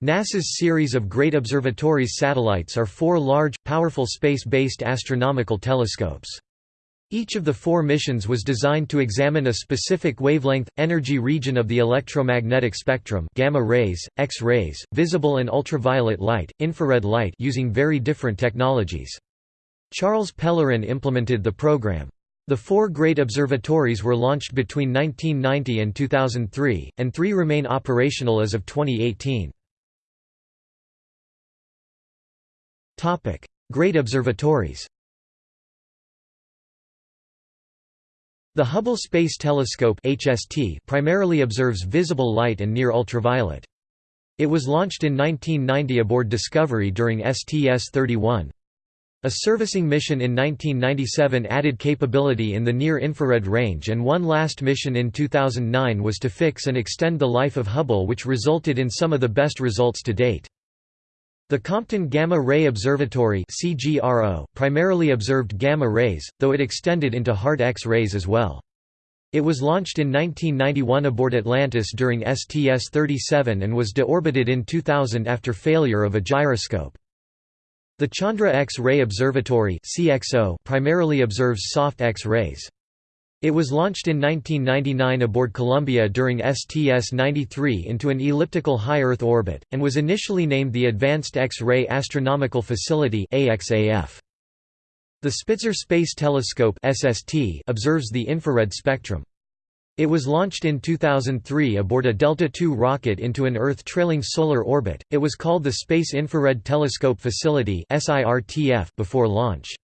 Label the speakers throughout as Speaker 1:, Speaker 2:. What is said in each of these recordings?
Speaker 1: NASA's series of Great Observatories satellites are four large, powerful space-based astronomical telescopes. Each of the four missions was designed to examine a specific wavelength, energy region of the electromagnetic spectrum gamma rays, X-rays, visible and ultraviolet light, infrared light using very different technologies. Charles Pellerin implemented the program. The four great observatories were launched between 1990 and 2003, and three remain operational as of 2018. Great observatories The Hubble Space Telescope HST primarily observes visible light and near ultraviolet. It was launched in 1990 aboard Discovery during STS-31. A servicing mission in 1997 added capability in the near-infrared range and one last mission in 2009 was to fix and extend the life of Hubble which resulted in some of the best results to date. The Compton Gamma Ray Observatory CGRO primarily observed gamma rays, though it extended into hard X-rays as well. It was launched in 1991 aboard Atlantis during STS-37 and was deorbited in 2000 after failure of a gyroscope. The Chandra X-ray Observatory primarily observes soft X-rays. It was launched in 1999 aboard Columbia during STS-93 into an elliptical high Earth orbit, and was initially named the Advanced X-ray Astronomical Facility. The Spitzer Space Telescope observes the infrared spectrum. It was launched in 2003 aboard a Delta II rocket into an Earth-trailing solar orbit. It was called the Space Infrared Telescope Facility before launch.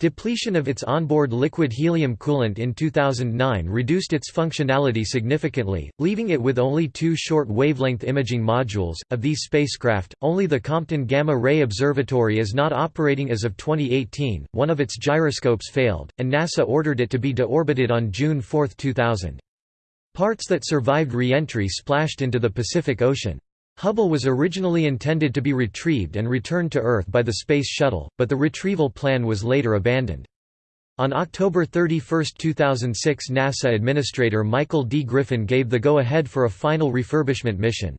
Speaker 1: Depletion of its onboard liquid helium coolant in 2009 reduced its functionality significantly, leaving it with only two short wavelength imaging modules. Of these spacecraft, only the Compton Gamma Ray Observatory is not operating as of 2018. One of its gyroscopes failed, and NASA ordered it to be deorbited on June 4, 2000. Parts that survived re-entry splashed into the Pacific Ocean. Hubble was originally intended to be retrieved and returned to Earth by the Space Shuttle, but the retrieval plan was later abandoned. On October 31, 2006 NASA Administrator Michael D. Griffin gave the go-ahead for a final refurbishment mission.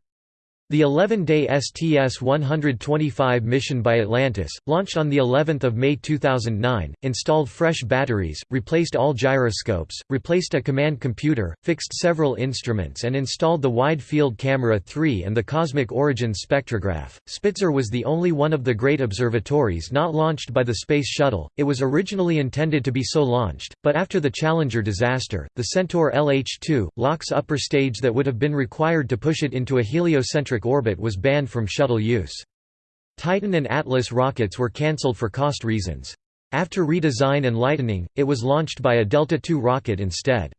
Speaker 1: The 11-day STS-125 mission by Atlantis, launched on the 11th of May 2009, installed fresh batteries, replaced all gyroscopes, replaced a command computer, fixed several instruments and installed the Wide Field Camera 3 and the Cosmic Origins spectrograph. Spitzer was the only one of the great observatories not launched by the Space Shuttle. It was originally intended to be so launched, but after the Challenger disaster, the Centaur LH-2, LOX's upper stage that would have been required to push it into a heliocentric orbit was banned from shuttle use. Titan and Atlas rockets were cancelled for cost reasons. After redesign and lightening, it was launched by a Delta II rocket instead.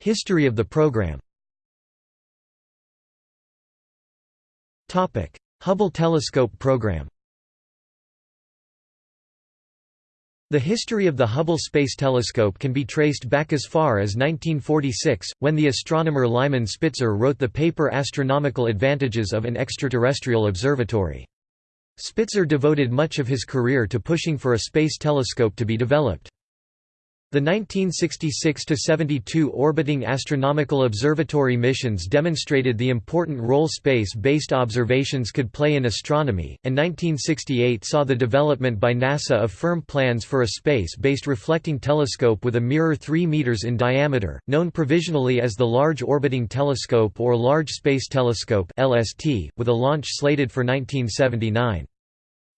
Speaker 1: History of the program Hubble Telescope program The history of the Hubble Space Telescope can be traced back as far as 1946, when the astronomer Lyman Spitzer wrote the paper Astronomical Advantages of an Extraterrestrial Observatory. Spitzer devoted much of his career to pushing for a space telescope to be developed. The 1966–72 orbiting astronomical observatory missions demonstrated the important role space-based observations could play in astronomy, and 1968 saw the development by NASA of firm plans for a space-based reflecting telescope with a mirror 3 meters in diameter, known provisionally as the Large Orbiting Telescope or Large Space Telescope with a launch slated for 1979.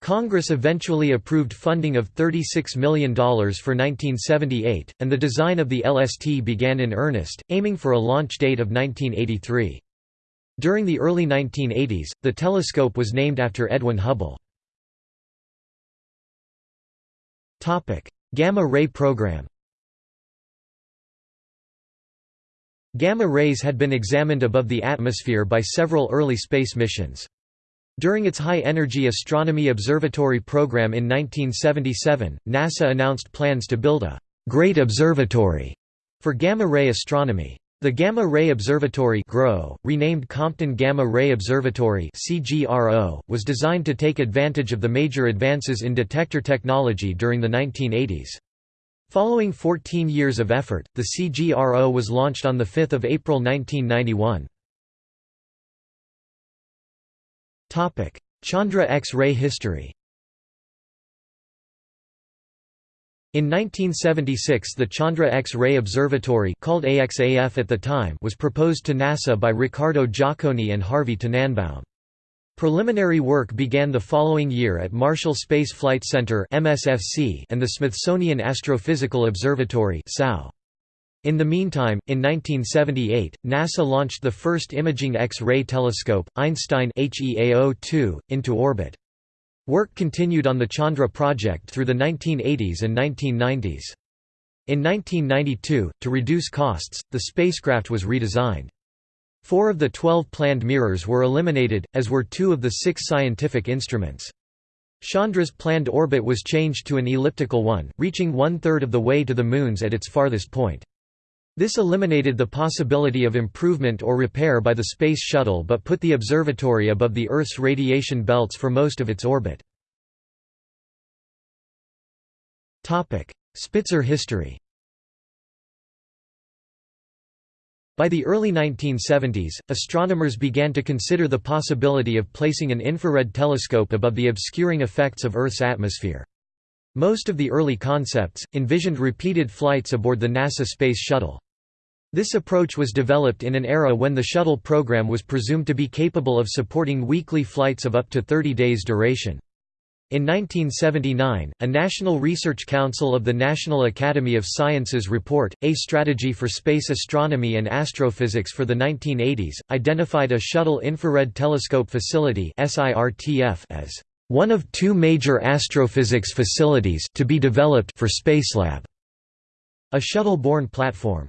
Speaker 1: Congress eventually approved funding of $36 million for 1978, and the design of the LST began in earnest, aiming for a launch date of 1983. During the early 1980s, the telescope was named after Edwin Hubble. Gamma ray program Gamma rays had been examined above the atmosphere by several early space missions. During its High-Energy Astronomy Observatory program in 1977, NASA announced plans to build a «Great Observatory» for gamma-ray astronomy. The Gamma Ray Observatory GRO, renamed Compton Gamma Ray Observatory CGRO, was designed to take advantage of the major advances in detector technology during the 1980s. Following 14 years of effort, the CGRO was launched on 5 April 1991. Chandra X-ray history In 1976 the Chandra X-ray Observatory called AXAF at the time was proposed to NASA by Riccardo Giacconi and Harvey Tannenbaum. Preliminary work began the following year at Marshall Space Flight Center and the Smithsonian Astrophysical Observatory In the meantime, in 1978, NASA launched the first imaging X-ray telescope, Einstein HEAO-2, into orbit. Work continued on the Chandra project through the 1980s and 1990s. In 1992, to reduce costs, the spacecraft was redesigned. Four of the twelve planned mirrors were eliminated, as were two of the six scientific instruments. Chandra's planned orbit was changed to an elliptical one, reaching one-third of the way to the Moon's at its farthest point. This eliminated the possibility of improvement or repair by the Space Shuttle but put the observatory above the Earth's radiation belts for most of its orbit. Spitzer history By the early 1970s, astronomers began to consider the possibility of placing an infrared telescope above the obscuring effects of Earth's atmosphere. Most of the early concepts, envisioned repeated flights aboard the NASA Space Shuttle. This approach was developed in an era when the shuttle program was presumed to be capable of supporting weekly flights of up to 30 days duration. In 1979, a National Research Council of the National Academy of Sciences report, A Strategy for Space Astronomy and Astrophysics for the 1980s, identified a Shuttle Infrared Telescope Facility as one of two major astrophysics facilities to be developed for Spacelab, a shuttle-borne platform.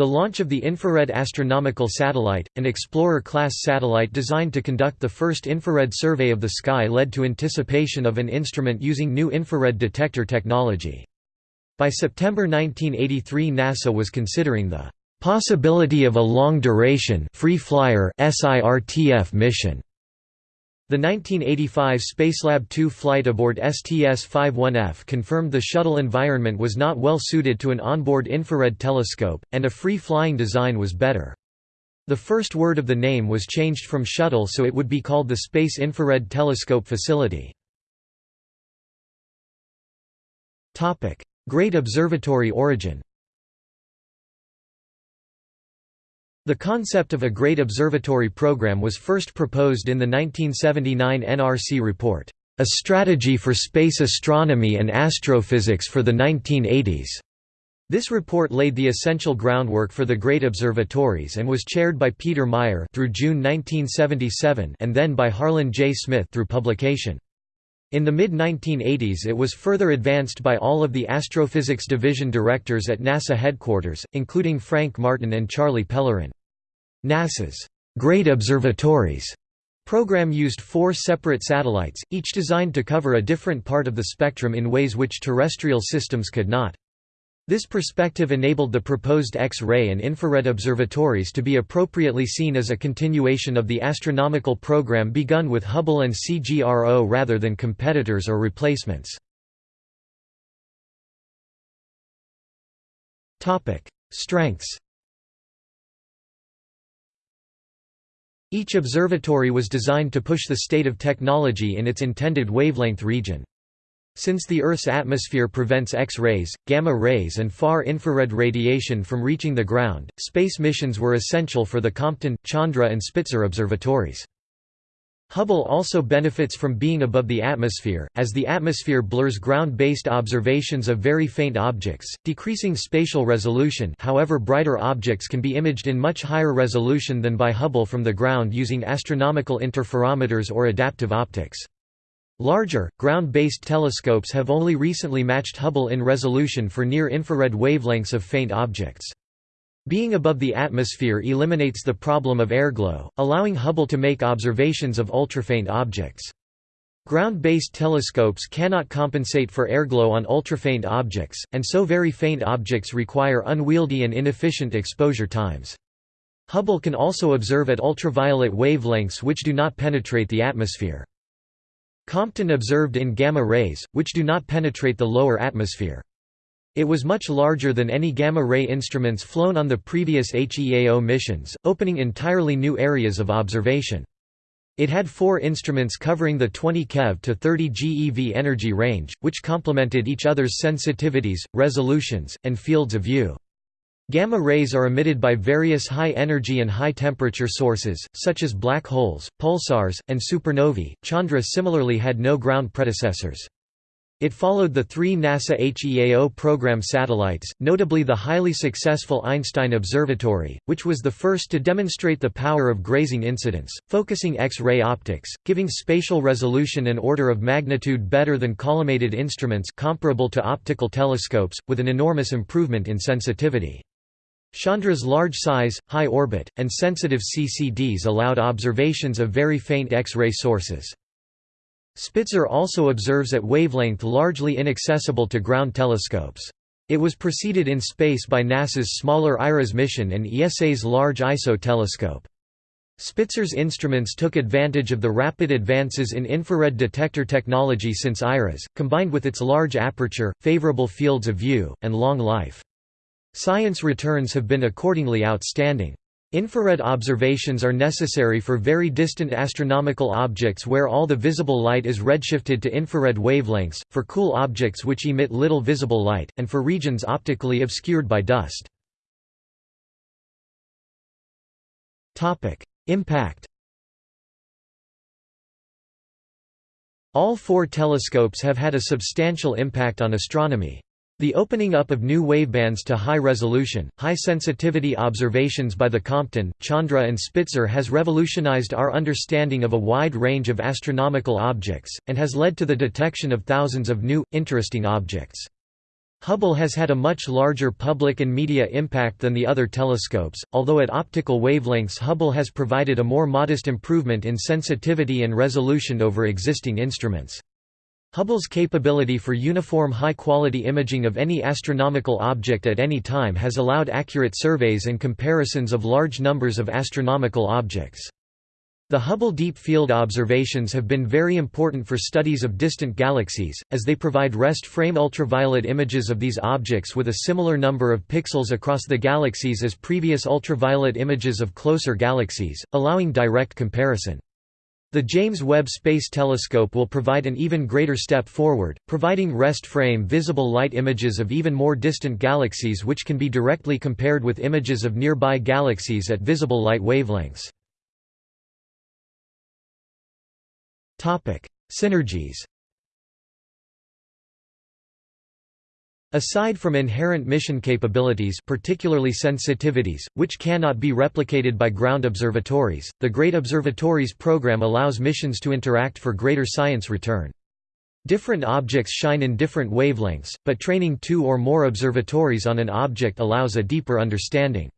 Speaker 1: The launch of the Infrared Astronomical Satellite, an Explorer-class satellite designed to conduct the first infrared survey of the sky led to anticipation of an instrument using new infrared detector technology. By September 1983 NASA was considering the possibility of a long-duration free flyer SIRTF mission the 1985 Spacelab 2 flight aboard STS-51F confirmed the shuttle environment was not well suited to an onboard infrared telescope, and a free-flying design was better. The first word of the name was changed from shuttle so it would be called the Space Infrared Telescope Facility. Great Observatory origin The concept of a Great Observatory Program was first proposed in the 1979 NRC report, "'A Strategy for Space Astronomy and Astrophysics for the 1980s". This report laid the essential groundwork for the Great Observatories and was chaired by Peter Meyer through June 1977 and then by Harlan J. Smith through publication. In the mid-1980s it was further advanced by all of the Astrophysics Division directors at NASA headquarters, including Frank Martin and Charlie Pellerin. NASA's Great Observatories program used four separate satellites, each designed to cover a different part of the spectrum in ways which terrestrial systems could not. This perspective enabled the proposed X-ray and infrared observatories to be appropriately seen as a continuation of the astronomical program begun with Hubble and CGRO rather than competitors or replacements. Strengths Each observatory was designed to push the state of technology in its intended wavelength region. Since the Earth's atmosphere prevents X-rays, gamma-rays and far-infrared radiation from reaching the ground, space missions were essential for the Compton, Chandra and Spitzer observatories. Hubble also benefits from being above the atmosphere, as the atmosphere blurs ground-based observations of very faint objects, decreasing spatial resolution however brighter objects can be imaged in much higher resolution than by Hubble from the ground using astronomical interferometers or adaptive optics. Larger, ground-based telescopes have only recently matched Hubble in resolution for near-infrared wavelengths of faint objects. Being above the atmosphere eliminates the problem of airglow, allowing Hubble to make observations of ultrafaint objects. Ground-based telescopes cannot compensate for airglow on ultrafaint objects, and so very faint objects require unwieldy and inefficient exposure times. Hubble can also observe at ultraviolet wavelengths which do not penetrate the atmosphere. Compton observed in gamma rays, which do not penetrate the lower atmosphere. It was much larger than any gamma-ray instruments flown on the previous HEAO missions, opening entirely new areas of observation. It had four instruments covering the 20 keV to 30 GeV energy range, which complemented each other's sensitivities, resolutions, and fields of view. Gamma rays are emitted by various high-energy and high-temperature sources, such as black holes, pulsars, and supernovae. Chandra similarly had no ground predecessors. It followed the three NASA HEAO program satellites, notably the highly successful Einstein Observatory, which was the first to demonstrate the power of grazing incidence, focusing X-ray optics, giving spatial resolution an order of magnitude better than collimated instruments comparable to optical telescopes, with an enormous improvement in sensitivity. Chandra's large size, high orbit, and sensitive CCDs allowed observations of very faint X-ray sources. Spitzer also observes at wavelength largely inaccessible to ground telescopes. It was preceded in space by NASA's smaller IRAS mission and ESA's Large ISO telescope. Spitzer's instruments took advantage of the rapid advances in infrared detector technology since IRAS, combined with its large aperture, favorable fields of view, and long life. Science returns have been accordingly outstanding. Infrared observations are necessary for very distant astronomical objects where all the visible light is redshifted to infrared wavelengths, for cool objects which emit little visible light, and for regions optically obscured by dust. Impact All four telescopes have had a substantial impact on astronomy. The opening up of new wavebands to high-resolution, high-sensitivity observations by the Compton, Chandra and Spitzer has revolutionized our understanding of a wide range of astronomical objects, and has led to the detection of thousands of new, interesting objects. Hubble has had a much larger public and media impact than the other telescopes, although at optical wavelengths Hubble has provided a more modest improvement in sensitivity and resolution over existing instruments. Hubble's capability for uniform high-quality imaging of any astronomical object at any time has allowed accurate surveys and comparisons of large numbers of astronomical objects. The Hubble Deep Field observations have been very important for studies of distant galaxies, as they provide rest-frame ultraviolet images of these objects with a similar number of pixels across the galaxies as previous ultraviolet images of closer galaxies, allowing direct comparison. The James Webb Space Telescope will provide an even greater step forward, providing rest-frame visible light images of even more distant galaxies which can be directly compared with images of nearby galaxies at visible light wavelengths. Synergies Aside from inherent mission capabilities particularly sensitivities, which cannot be replicated by ground observatories, the Great Observatories program allows missions to interact for greater science return. Different objects shine in different wavelengths, but training two or more observatories on an object allows a deeper understanding.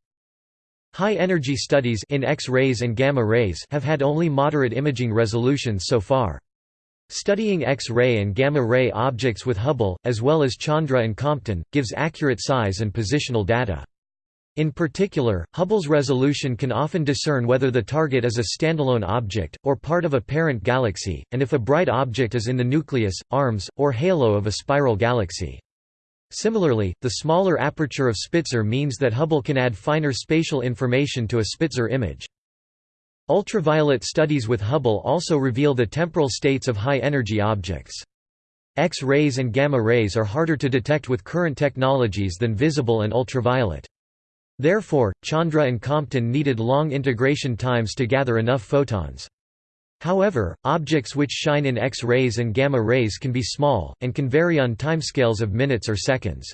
Speaker 1: High-energy studies in X-rays and gamma rays have had only moderate imaging resolutions so far. Studying X-ray and gamma-ray objects with Hubble, as well as Chandra and Compton, gives accurate size and positional data. In particular, Hubble's resolution can often discern whether the target is a standalone object, or part of a parent galaxy, and if a bright object is in the nucleus, arms, or halo of a spiral galaxy. Similarly, the smaller aperture of Spitzer means that Hubble can add finer spatial information to a Spitzer image. Ultraviolet studies with Hubble also reveal the temporal states of high-energy objects. X-rays and gamma rays are harder to detect with current technologies than visible and ultraviolet. Therefore, Chandra and Compton needed long integration times to gather enough photons. However, objects which shine in X-rays and gamma rays can be small, and can vary on timescales of minutes or seconds.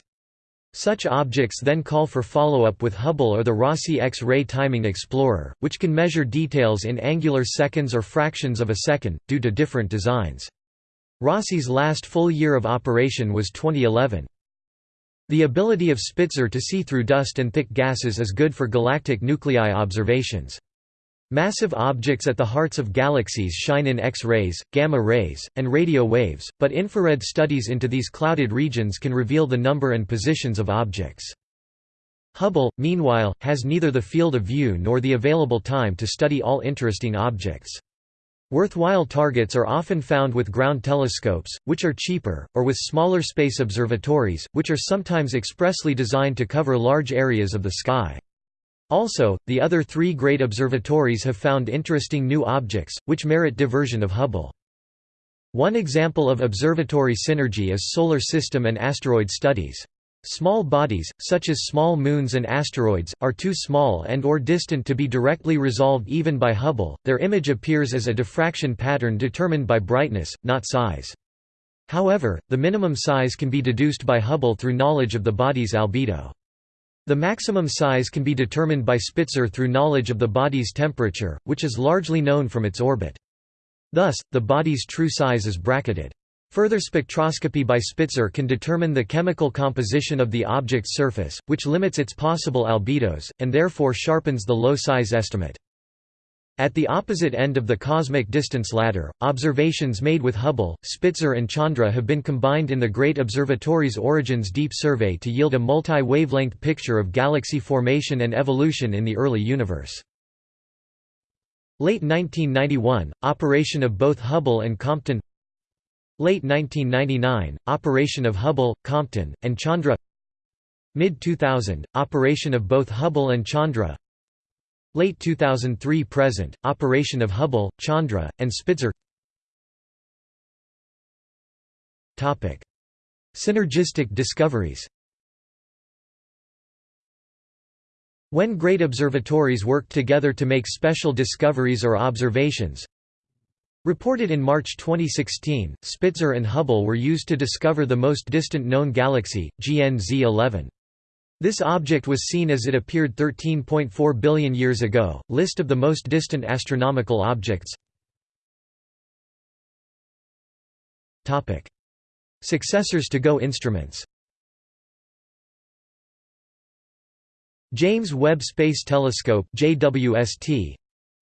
Speaker 1: Such objects then call for follow-up with Hubble or the Rossi X-ray Timing Explorer, which can measure details in angular seconds or fractions of a second, due to different designs. Rossi's last full year of operation was 2011. The ability of Spitzer to see through dust and thick gases is good for galactic nuclei observations. Massive objects at the hearts of galaxies shine in X-rays, gamma rays, and radio waves, but infrared studies into these clouded regions can reveal the number and positions of objects. Hubble, meanwhile, has neither the field of view nor the available time to study all interesting objects. Worthwhile targets are often found with ground telescopes, which are cheaper, or with smaller space observatories, which are sometimes expressly designed to cover large areas of the sky. Also, the other three great observatories have found interesting new objects, which merit diversion of Hubble. One example of observatory synergy is solar system and asteroid studies. Small bodies, such as small moons and asteroids, are too small and or distant to be directly resolved even by Hubble, their image appears as a diffraction pattern determined by brightness, not size. However, the minimum size can be deduced by Hubble through knowledge of the body's albedo. The maximum size can be determined by Spitzer through knowledge of the body's temperature, which is largely known from its orbit. Thus, the body's true size is bracketed. Further spectroscopy by Spitzer can determine the chemical composition of the object's surface, which limits its possible albedos, and therefore sharpens the low size estimate. At the opposite end of the cosmic distance ladder, observations made with Hubble, Spitzer and Chandra have been combined in the Great Observatory's Origins Deep Survey to yield a multi-wavelength picture of galaxy formation and evolution in the early universe. Late 1991, operation of both Hubble and Compton. Late 1999, operation of Hubble, Compton, and Chandra. Mid-2000, operation of both Hubble and Chandra Late 2003 present, operation of Hubble, Chandra, and Spitzer. Synergistic discoveries. When great observatories worked together to make special discoveries or observations, Reported in March 2016, Spitzer and Hubble were used to discover the most distant known galaxy, GNZ 11. This object was seen as it appeared 13.4 billion years ago. List of the most distant astronomical objects. Topic: Successors to GO instruments. James Webb Space Telescope (JWST).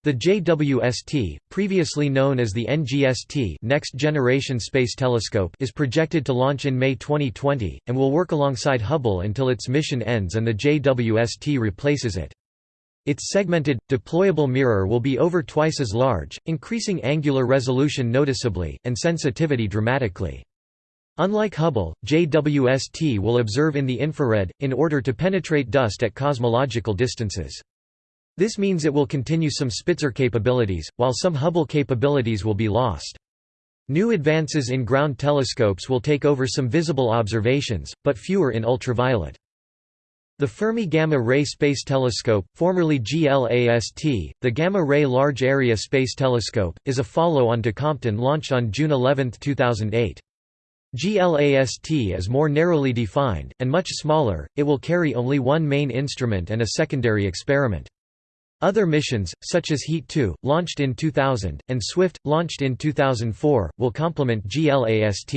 Speaker 1: The JWST, previously known as the NGST Next Generation Space Telescope is projected to launch in May 2020, and will work alongside Hubble until its mission ends and the JWST replaces it. Its segmented, deployable mirror will be over twice as large, increasing angular resolution noticeably, and sensitivity dramatically. Unlike Hubble, JWST will observe in the infrared, in order to penetrate dust at cosmological distances. This means it will continue some Spitzer capabilities, while some Hubble capabilities will be lost. New advances in ground telescopes will take over some visible observations, but fewer in ultraviolet. The Fermi Gamma Ray Space Telescope, formerly GLAST, the Gamma Ray Large Area Space Telescope, is a follow-on to Compton launched on June 11, 2008. GLAST is more narrowly defined, and much smaller, it will carry only one main instrument and a secondary experiment. Other missions, such as HETE 2, launched in 2000, and SWIFT, launched in 2004, will complement GLAST.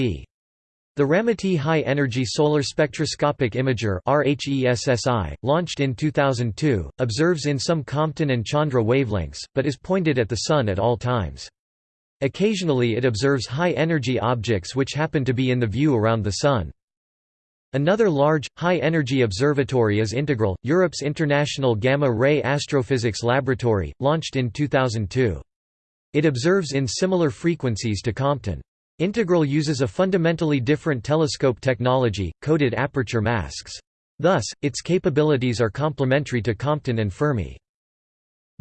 Speaker 1: The Ramaty High Energy Solar Spectroscopic Imager launched in 2002, observes in some Compton and Chandra wavelengths, but is pointed at the Sun at all times. Occasionally it observes high-energy objects which happen to be in the view around the Sun. Another large, high-energy observatory is Integral, Europe's international gamma-ray astrophysics laboratory, launched in 2002. It observes in similar frequencies to Compton. Integral uses a fundamentally different telescope technology, coded aperture masks. Thus, its capabilities are complementary to Compton and Fermi.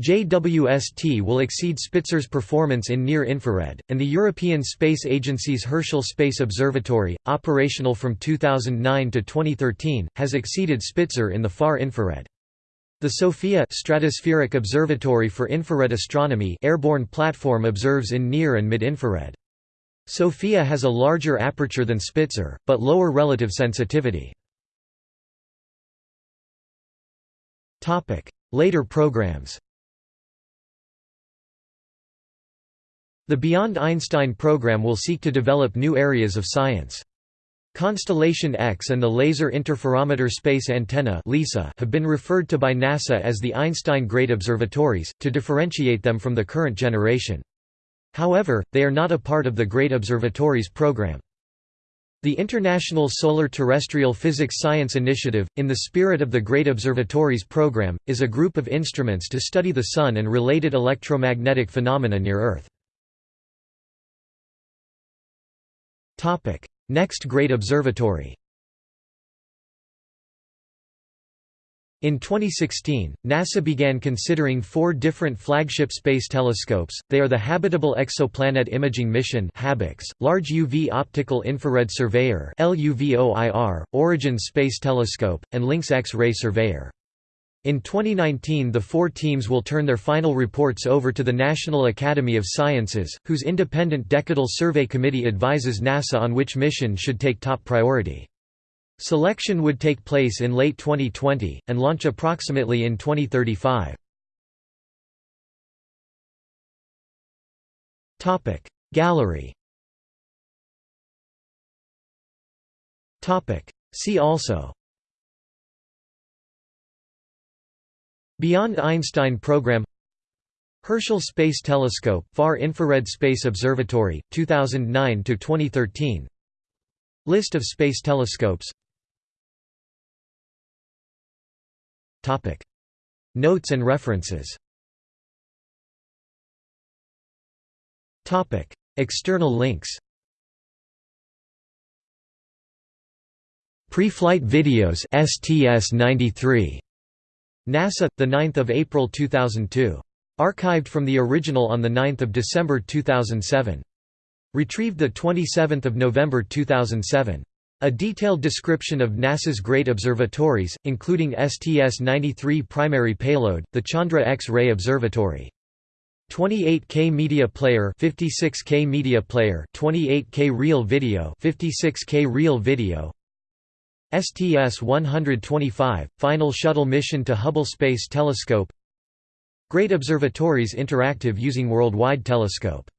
Speaker 1: JWST will exceed Spitzer's performance in near-infrared, and the European Space Agency's Herschel Space Observatory, operational from 2009 to 2013, has exceeded Spitzer in the far infrared. The SOFIA Stratospheric Observatory for Infrared Astronomy airborne platform observes in near and mid-infrared. SOFIA has a larger aperture than Spitzer, but lower relative sensitivity. Later programs The Beyond Einstein program will seek to develop new areas of science. Constellation X and the Laser Interferometer Space Antenna have been referred to by NASA as the Einstein Great Observatories, to differentiate them from the current generation. However, they are not a part of the Great Observatories program. The International Solar Terrestrial Physics Science Initiative, in the spirit of the Great Observatories program, is a group of instruments to study the Sun and related electromagnetic phenomena near Earth. Next Great Observatory. In 2016, NASA began considering four different flagship space telescopes, they are the Habitable Exoplanet Imaging Mission (HABEX), Large UV Optical Infrared Surveyor (LUVOIR), Origin Space Telescope, and Lynx X-ray Surveyor. In 2019 the four teams will turn their final reports over to the National Academy of Sciences, whose independent Decadal Survey Committee advises NASA on which mission should take top priority. Selection would take place in late 2020, and launch approximately in 2035. Gallery See also Beyond Einstein Program Herschel Space Telescope Far Infrared Space Observatory 2009 to 2013 List of space telescopes Topic. Notes and references Topic. External links Pre-flight videos STS-93 NASA, 9 April 2002. Archived from the original on 9 December 2007. Retrieved 27 November 2007. A detailed description of NASA's great observatories, including STS-93 primary payload, the Chandra X-ray Observatory. 28K Media Player 56K Media Player 28K Real Video 56K Real Video STS-125 Final Shuttle Mission to Hubble Space Telescope. Great Observatories Interactive using Worldwide Telescope